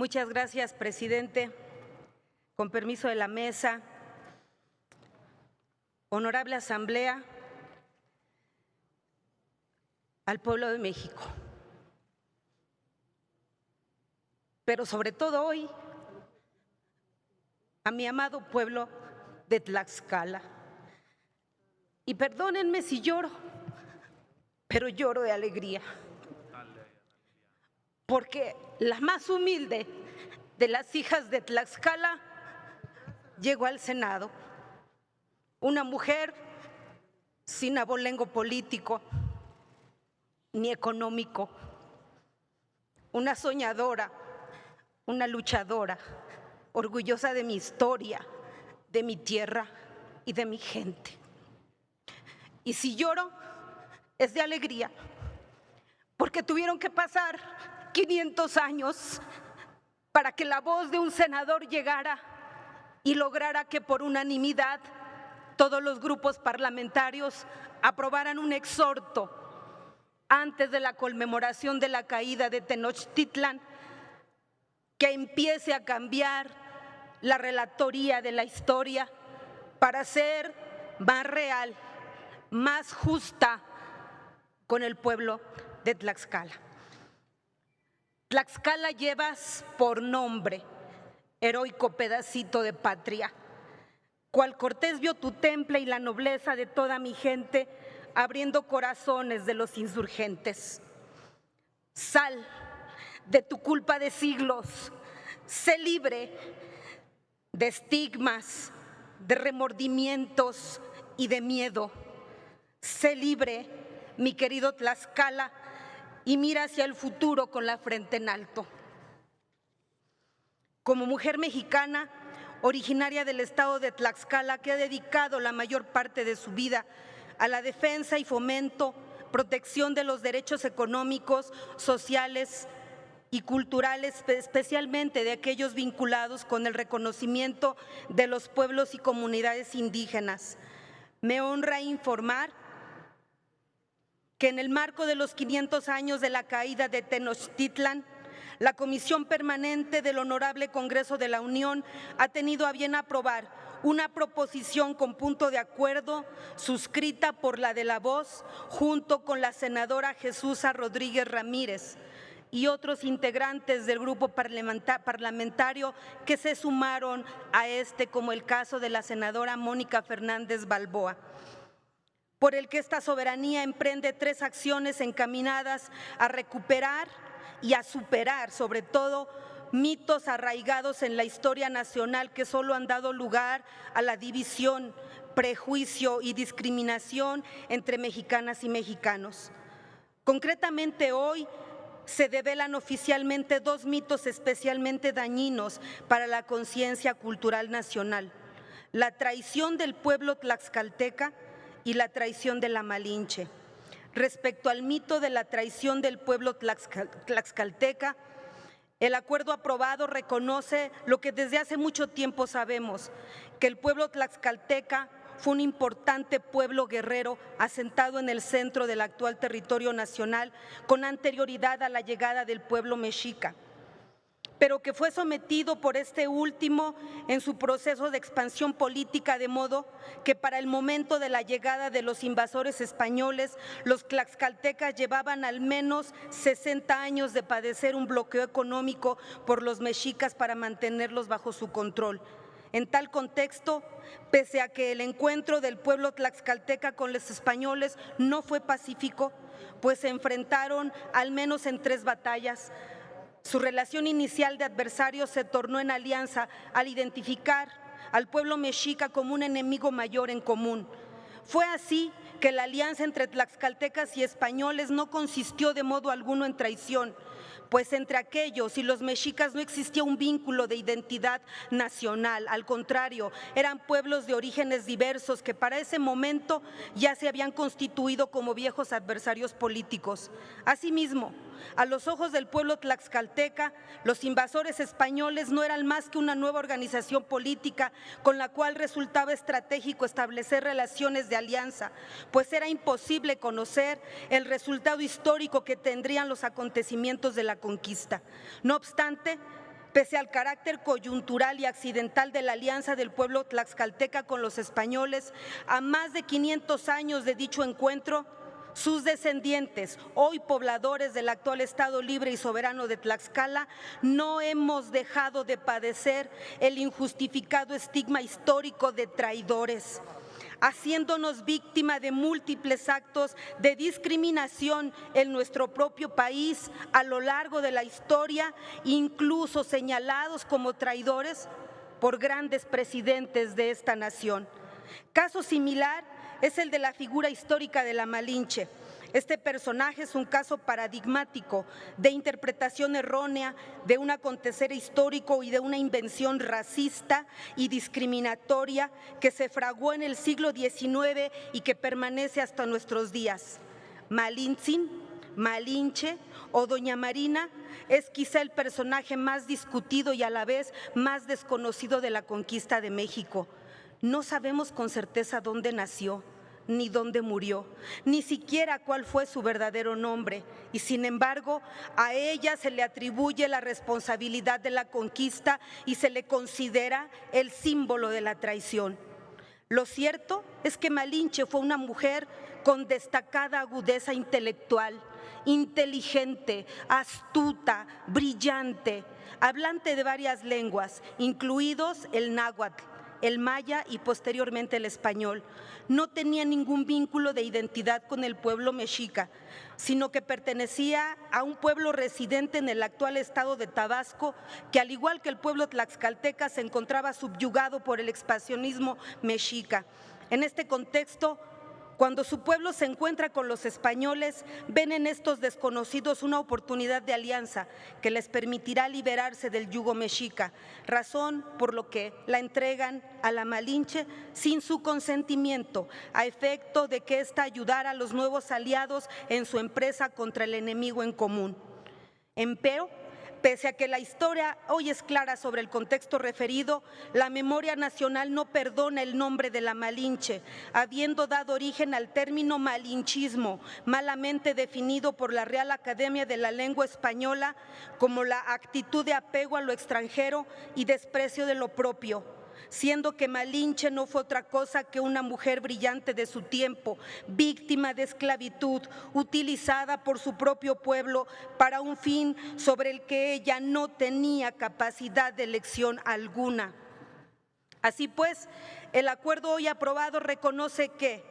Muchas gracias, presidente. Con permiso de la mesa, honorable asamblea, al pueblo de México. Pero sobre todo hoy, a mi amado pueblo de Tlaxcala. Y perdónenme si lloro, pero lloro de alegría. Porque la más humilde de las hijas de Tlaxcala llegó al Senado. Una mujer sin abolengo político ni económico. Una soñadora, una luchadora, orgullosa de mi historia, de mi tierra y de mi gente. Y si lloro, es de alegría, porque tuvieron que pasar 500 años para que la voz de un senador llegara y lograra que por unanimidad todos los grupos parlamentarios aprobaran un exhorto antes de la conmemoración de la caída de Tenochtitlan que empiece a cambiar la relatoría de la historia para ser más real, más justa con el pueblo de Tlaxcala. Tlaxcala llevas por nombre, heroico pedacito de patria. Cual Cortés vio tu temple y la nobleza de toda mi gente, abriendo corazones de los insurgentes. Sal de tu culpa de siglos, sé libre de estigmas, de remordimientos y de miedo. Sé libre, mi querido Tlaxcala, y mira hacia el futuro con la frente en alto. Como mujer mexicana, originaria del estado de Tlaxcala, que ha dedicado la mayor parte de su vida a la defensa y fomento, protección de los derechos económicos, sociales y culturales, especialmente de aquellos vinculados con el reconocimiento de los pueblos y comunidades indígenas. Me honra informar que en el marco de los 500 años de la caída de Tenochtitlan, la Comisión Permanente del Honorable Congreso de la Unión ha tenido a bien aprobar una proposición con punto de acuerdo suscrita por la de la voz junto con la senadora Jesús Rodríguez Ramírez y otros integrantes del grupo parlamentario que se sumaron a este, como el caso de la senadora Mónica Fernández Balboa por el que esta soberanía emprende tres acciones encaminadas a recuperar y a superar, sobre todo, mitos arraigados en la historia nacional que solo han dado lugar a la división, prejuicio y discriminación entre mexicanas y mexicanos. Concretamente hoy se develan oficialmente dos mitos especialmente dañinos para la conciencia cultural nacional. La traición del pueblo tlaxcalteca y la traición de la Malinche. Respecto al mito de la traición del pueblo tlaxcalteca, el acuerdo aprobado reconoce lo que desde hace mucho tiempo sabemos, que el pueblo tlaxcalteca fue un importante pueblo guerrero asentado en el centro del actual territorio nacional con anterioridad a la llegada del pueblo mexica pero que fue sometido por este último en su proceso de expansión política, de modo que para el momento de la llegada de los invasores españoles, los tlaxcaltecas llevaban al menos 60 años de padecer un bloqueo económico por los mexicas para mantenerlos bajo su control. En tal contexto, pese a que el encuentro del pueblo tlaxcalteca con los españoles no fue pacífico, pues se enfrentaron al menos en tres batallas, su relación inicial de adversario se tornó en alianza al identificar al pueblo mexica como un enemigo mayor en común. Fue así que la alianza entre tlaxcaltecas y españoles no consistió de modo alguno en traición, pues entre aquellos y los mexicas no existía un vínculo de identidad nacional, al contrario, eran pueblos de orígenes diversos que para ese momento ya se habían constituido como viejos adversarios políticos. Asimismo, a los ojos del pueblo tlaxcalteca, los invasores españoles no eran más que una nueva organización política con la cual resultaba estratégico establecer relaciones de alianza, pues era imposible conocer el resultado histórico que tendrían los acontecimientos de la conquista. No obstante, Pese al carácter coyuntural y accidental de la alianza del pueblo tlaxcalteca con los españoles, a más de 500 años de dicho encuentro, sus descendientes, hoy pobladores del actual Estado libre y soberano de Tlaxcala, no hemos dejado de padecer el injustificado estigma histórico de traidores haciéndonos víctima de múltiples actos de discriminación en nuestro propio país a lo largo de la historia, incluso señalados como traidores por grandes presidentes de esta nación. Caso similar es el de la figura histórica de la Malinche. Este personaje es un caso paradigmático de interpretación errónea de un acontecer histórico y de una invención racista y discriminatoria que se fraguó en el siglo XIX y que permanece hasta nuestros días. Malintzin, Malinche o Doña Marina es quizá el personaje más discutido y a la vez más desconocido de la conquista de México. No sabemos con certeza dónde nació, ni dónde murió, ni siquiera cuál fue su verdadero nombre. Y sin embargo, a ella se le atribuye la responsabilidad de la conquista y se le considera el símbolo de la traición. Lo cierto es que Malinche fue una mujer con destacada agudeza intelectual, inteligente, astuta, brillante, hablante de varias lenguas, incluidos el náhuatl, el maya y posteriormente el español. No tenía ningún vínculo de identidad con el pueblo mexica, sino que pertenecía a un pueblo residente en el actual estado de Tabasco, que al igual que el pueblo tlaxcalteca se encontraba subyugado por el expansionismo mexica. En este contexto, cuando su pueblo se encuentra con los españoles, ven en estos desconocidos una oportunidad de alianza que les permitirá liberarse del yugo mexica, razón por lo que la entregan a la Malinche sin su consentimiento, a efecto de que ésta ayudara a los nuevos aliados en su empresa contra el enemigo en común. Empero, Pese a que la historia hoy es clara sobre el contexto referido, la memoria nacional no perdona el nombre de la Malinche, habiendo dado origen al término malinchismo, malamente definido por la Real Academia de la Lengua Española como la actitud de apego a lo extranjero y desprecio de lo propio siendo que Malinche no fue otra cosa que una mujer brillante de su tiempo, víctima de esclavitud, utilizada por su propio pueblo para un fin sobre el que ella no tenía capacidad de elección alguna. Así pues, el acuerdo hoy aprobado reconoce que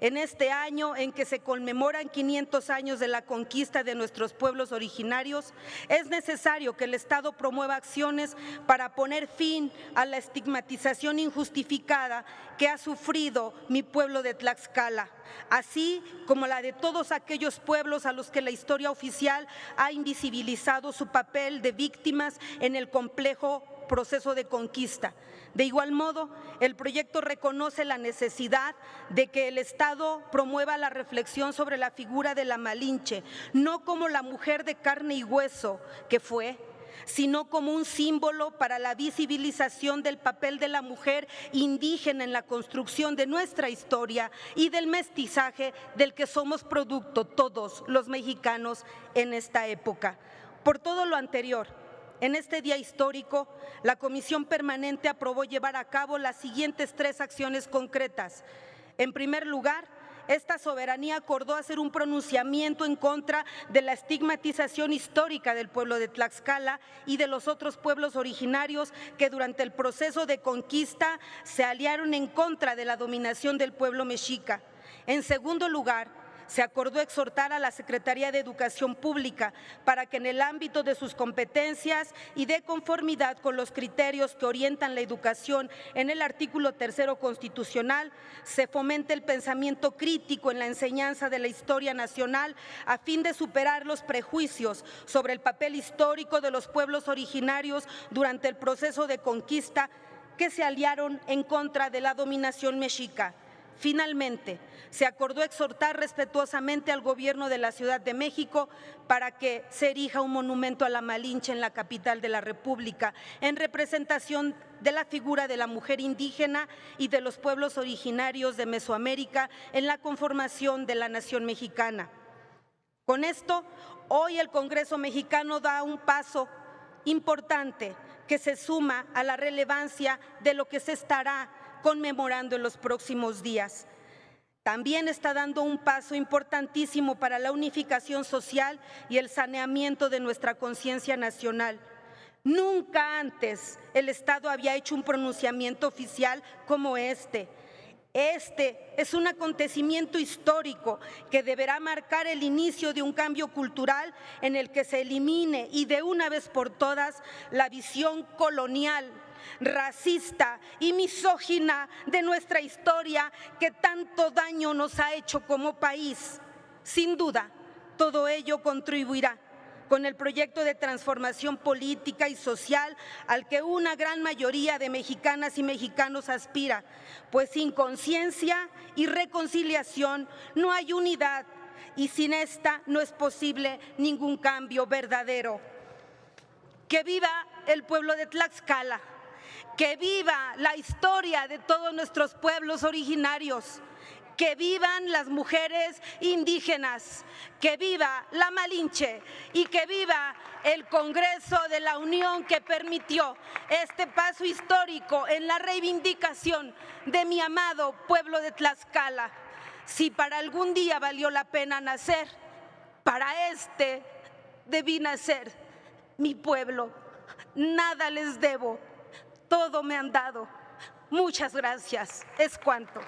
en este año en que se conmemoran 500 años de la conquista de nuestros pueblos originarios, es necesario que el Estado promueva acciones para poner fin a la estigmatización injustificada que ha sufrido mi pueblo de Tlaxcala, así como la de todos aquellos pueblos a los que la historia oficial ha invisibilizado su papel de víctimas en el complejo proceso de conquista. De igual modo, el proyecto reconoce la necesidad de que el Estado promueva la reflexión sobre la figura de la Malinche, no como la mujer de carne y hueso que fue, sino como un símbolo para la visibilización del papel de la mujer indígena en la construcción de nuestra historia y del mestizaje del que somos producto todos los mexicanos en esta época. Por todo lo anterior, en este día histórico, la Comisión Permanente aprobó llevar a cabo las siguientes tres acciones concretas. En primer lugar, esta soberanía acordó hacer un pronunciamiento en contra de la estigmatización histórica del pueblo de Tlaxcala y de los otros pueblos originarios que durante el proceso de conquista se aliaron en contra de la dominación del pueblo mexica. En segundo lugar, se acordó exhortar a la Secretaría de Educación Pública para que en el ámbito de sus competencias y de conformidad con los criterios que orientan la educación en el artículo tercero constitucional, se fomente el pensamiento crítico en la enseñanza de la historia nacional a fin de superar los prejuicios sobre el papel histórico de los pueblos originarios durante el proceso de conquista que se aliaron en contra de la dominación mexica. Finalmente, se acordó exhortar respetuosamente al gobierno de la Ciudad de México para que se erija un monumento a la Malinche en la capital de la República, en representación de la figura de la mujer indígena y de los pueblos originarios de Mesoamérica en la conformación de la nación mexicana. Con esto, hoy el Congreso mexicano da un paso importante que se suma a la relevancia de lo que se estará conmemorando en los próximos días. También está dando un paso importantísimo para la unificación social y el saneamiento de nuestra conciencia nacional. Nunca antes el Estado había hecho un pronunciamiento oficial como este. Este es un acontecimiento histórico que deberá marcar el inicio de un cambio cultural en el que se elimine y de una vez por todas la visión colonial racista y misógina de nuestra historia que tanto daño nos ha hecho como país. Sin duda, todo ello contribuirá con el proyecto de transformación política y social al que una gran mayoría de mexicanas y mexicanos aspira, pues sin conciencia y reconciliación no hay unidad y sin esta no es posible ningún cambio verdadero. Que viva el pueblo de Tlaxcala que viva la historia de todos nuestros pueblos originarios, que vivan las mujeres indígenas, que viva la Malinche y que viva el Congreso de la Unión que permitió este paso histórico en la reivindicación de mi amado pueblo de Tlaxcala. Si para algún día valió la pena nacer, para este debí nacer mi pueblo. Nada les debo todo me han dado. Muchas gracias. Es cuanto.